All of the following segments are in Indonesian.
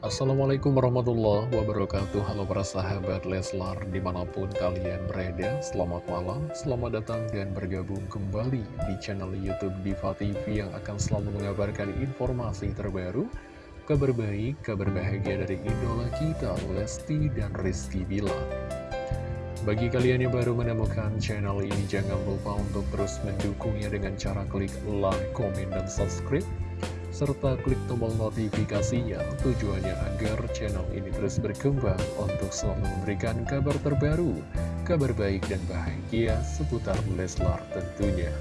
Assalamualaikum warahmatullahi wabarakatuh. Halo para sahabat Leslar di mana pun kalian berada Selamat malam, selamat datang dan bergabung kembali di channel Youtube Diva TV Yang akan selalu mengabarkan informasi terbaru Kabar baik, kabar bahagia dari idola kita Lesti dan Rizky Bila. Bagi kalian yang baru menemukan channel ini, jangan lupa untuk terus mendukungnya dengan cara klik like, komen, dan subscribe serta klik tombol notifikasinya tujuannya agar channel ini terus berkembang untuk selalu memberikan kabar terbaru, kabar baik dan bahagia seputar Leslar tentunya.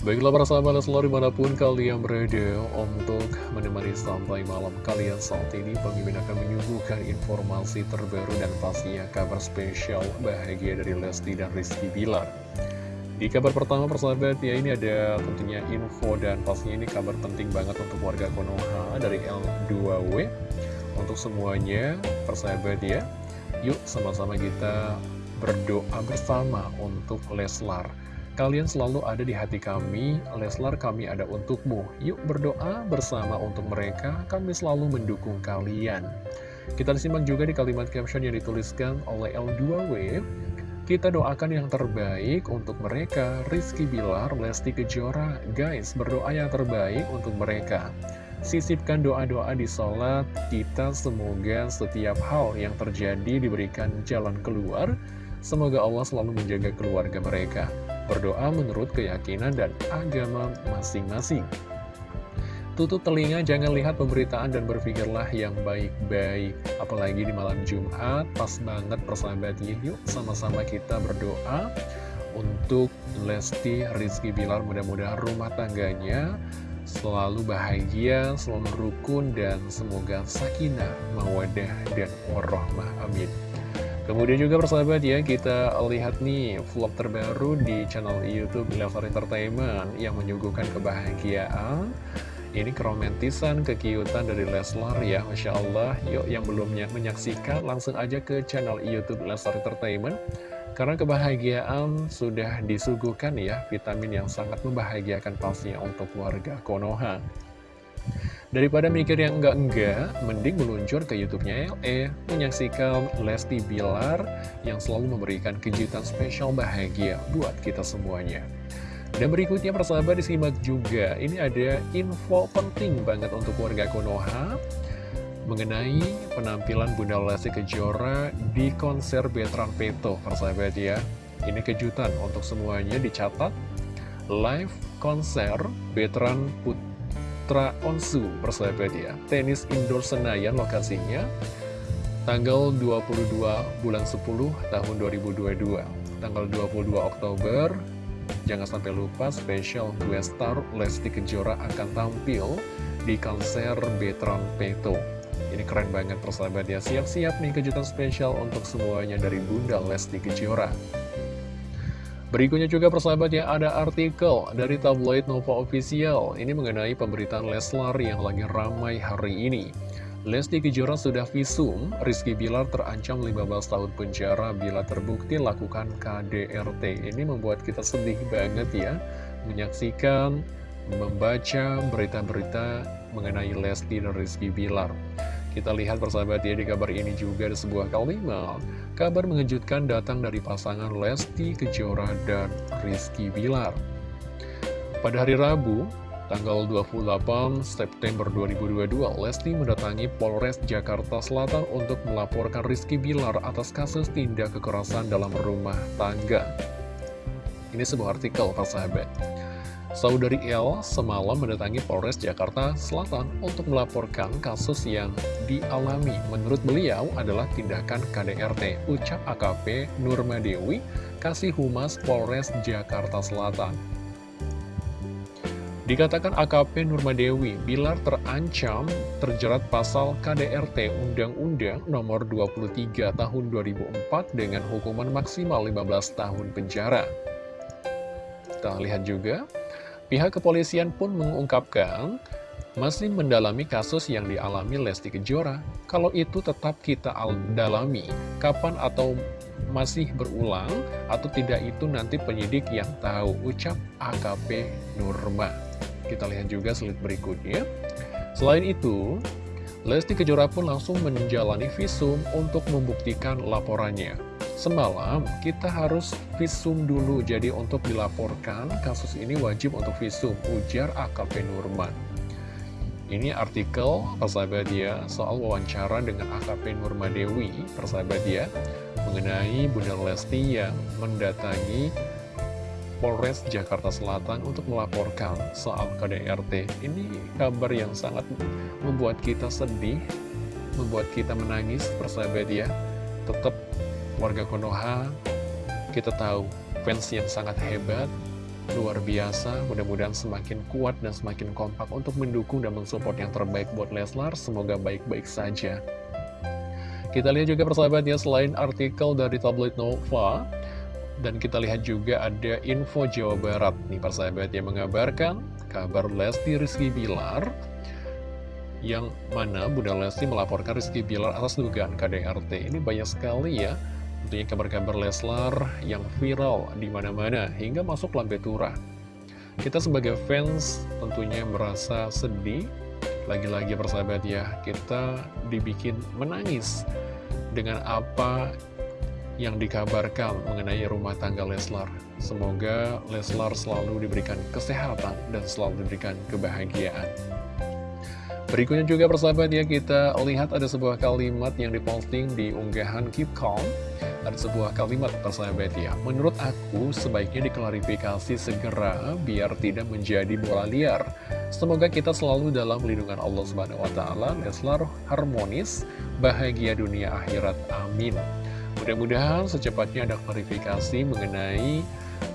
Baiklah para sahabat Leslar di mana pun kalian berada untuk menemani sampai malam kalian saat ini Pemimpin akan menyuguhkan informasi terbaru dan pastinya kabar spesial bahagia dari Lesti dan Rizky Bilar di kabar pertama persahabat ya ini ada tentunya info dan pastinya ini kabar penting banget untuk warga Konoha dari L2W Untuk semuanya persahabat ya Yuk sama-sama kita berdoa bersama untuk Leslar. Kalian selalu ada di hati kami, Leslar kami ada untukmu. Yuk berdoa bersama untuk mereka, kami selalu mendukung kalian. Kita disimak juga di kalimat caption yang dituliskan oleh L2W kita doakan yang terbaik untuk mereka, Rizky Bilar, Lesti Kejora. Guys, berdoa yang terbaik untuk mereka. Sisipkan doa-doa di sholat, kita semoga setiap hal yang terjadi diberikan jalan keluar. Semoga Allah selalu menjaga keluarga mereka. Berdoa menurut keyakinan dan agama masing-masing. Tutup telinga, jangan lihat pemberitaan dan berpikirlah yang baik-baik. Apalagi di malam Jumat, pas banget persahabat yuk sama-sama kita berdoa untuk Lesti Rizky Bilar. Mudah-mudahan rumah tangganya selalu bahagia, selalu rukun, dan semoga sakinah, mawadah, dan warahmah. Amin. Kemudian juga persahabat ya, kita lihat nih vlog terbaru di channel Youtube Level Entertainment yang menyuguhkan kebahagiaan ini keromantisan, kekiutan dari Leslar ya, Masya Allah. Yuk yang belumnya menyaksikan, langsung aja ke channel Youtube Leslar Entertainment. Karena kebahagiaan sudah disuguhkan ya, vitamin yang sangat membahagiakan pastinya untuk warga Konoha. Daripada mikir yang enggak-enggak, mending meluncur ke YouTube-nya LE, menyaksikan Lesti Bilar yang selalu memberikan kejutan spesial bahagia buat kita semuanya. Dan berikutnya persahabat disimak juga, ini ada info penting banget untuk warga Konoha mengenai penampilan Bunda Lesti Kejora di konser Betran Peto, persahabat ya. Ini kejutan untuk semuanya dicatat live konser Betran Putra Onsu, persahabat ya. Tenis indoor Senayan lokasinya tanggal 22 bulan 10 tahun 2022. Tanggal 22 Oktober Jangan sampai lupa spesial gue star Lesti Kejora akan tampil di konser Betron Peto. Ini keren banget persahabat ya. Siap-siap nih kejutan spesial untuk semuanya dari Bunda Lesti Kejora. Berikutnya juga persahabat ya ada artikel dari tabloid Nova Official. Ini mengenai pemberitaan Leslar yang lagi ramai hari ini. Lesti Kejora sudah visum, Rizky Bilar terancam 15 tahun penjara bila terbukti lakukan KDRT. Ini membuat kita sedih banget ya, menyaksikan, membaca berita-berita mengenai Lesti dan Rizky Bilar. Kita lihat persahabat ya di kabar ini juga ada sebuah kalimat. Kabar mengejutkan datang dari pasangan Lesti Kejora dan Rizky Bilar. Pada hari Rabu, Tanggal 28 September 2022, Lesti mendatangi Polres Jakarta Selatan untuk melaporkan Rizky Bilar atas kasus tindak kekerasan dalam rumah tangga. Ini sebuah artikel, Pak Sahabat. Saudari L semalam mendatangi Polres Jakarta Selatan untuk melaporkan kasus yang dialami. Menurut beliau adalah tindakan KDRT, ucap AKP Nurma Dewi, Kasih Humas Polres Jakarta Selatan. Dikatakan AKP Nurmadewi, Bilar terancam terjerat pasal KDRT Undang-Undang nomor 23 tahun 2004 dengan hukuman maksimal 15 tahun penjara. Kita lihat juga, pihak kepolisian pun mengungkapkan masih mendalami kasus yang dialami Lesti Kejora. Kalau itu tetap kita dalami, kapan atau masih berulang atau tidak itu nanti penyidik yang tahu, ucap AKP Nurma. Kita lihat juga slide berikutnya. Selain itu, Lesti Kejora pun langsung menjalani visum untuk membuktikan laporannya. Semalam, kita harus visum dulu, jadi untuk dilaporkan kasus ini wajib untuk visum, ujar AKP Nurman. Ini artikel persahabat dia soal wawancara dengan AKP Nurmadewi, persahabat dia, mengenai Bunda Lesti yang mendatangi Polres Jakarta Selatan untuk melaporkan soal KDRT. Ini kabar yang sangat membuat kita sedih, membuat kita menangis, persahabat ya. Tetap warga Konoha, kita tahu fans yang sangat hebat, luar biasa, mudah-mudahan semakin kuat dan semakin kompak untuk mendukung dan mensupport yang terbaik buat Leslar, semoga baik-baik saja. Kita lihat juga persahabat ya, selain artikel dari tabloid Nova, dan kita lihat juga ada info Jawa Barat nih persahabat yang mengabarkan kabar Lesti Rizky Bilar yang mana Bunda Lesti melaporkan Rizky Bilar atas dugaan KDRT. Ini banyak sekali ya tentunya kabar-kabar Leslar yang viral di mana-mana hingga masuk lambe turah. Kita sebagai fans tentunya merasa sedih lagi-lagi persahabat ya kita dibikin menangis dengan apa yang dikabarkan mengenai rumah tangga Leslar. Semoga Leslar selalu diberikan kesehatan dan selalu diberikan kebahagiaan. Berikutnya juga persahabat ya kita lihat ada sebuah kalimat yang diposting di unggahan Keep Calm. Ada sebuah kalimat persahabat ya. Menurut aku sebaiknya diklarifikasi segera biar tidak menjadi bola liar. Semoga kita selalu dalam lindungan Allah Subhanahu Wa Taala. Leslar harmonis, bahagia dunia akhirat, amin Mudah-mudahan secepatnya ada klarifikasi mengenai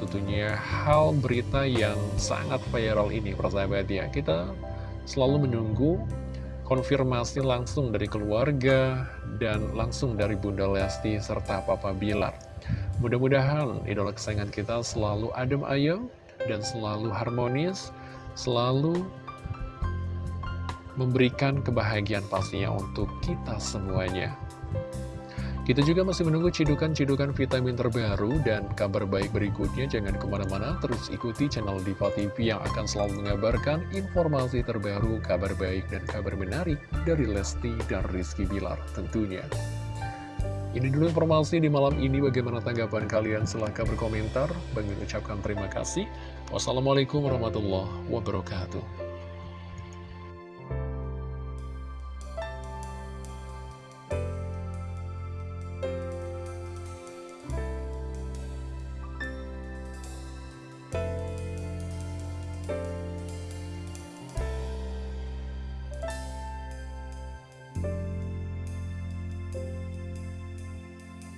tentunya hal berita yang sangat viral ini, persahabat ya. Kita selalu menunggu konfirmasi langsung dari keluarga dan langsung dari Bunda Lesti serta Papa Bilar. Mudah-mudahan idola kesayangan kita selalu adem ayem dan selalu harmonis, selalu memberikan kebahagiaan pastinya untuk kita semuanya. Kita juga masih menunggu cidukan-cidukan vitamin terbaru dan kabar baik berikutnya. Jangan ke mana-mana, terus ikuti channel Diva TV yang akan selalu mengabarkan informasi terbaru, kabar baik, dan kabar menarik dari Lesti dan Rizky Bilar tentunya. Ini dulu informasi di malam ini. Bagaimana tanggapan kalian? Silahkan berkomentar. Bagi ucapkan terima kasih. Wassalamualaikum warahmatullahi wabarakatuh.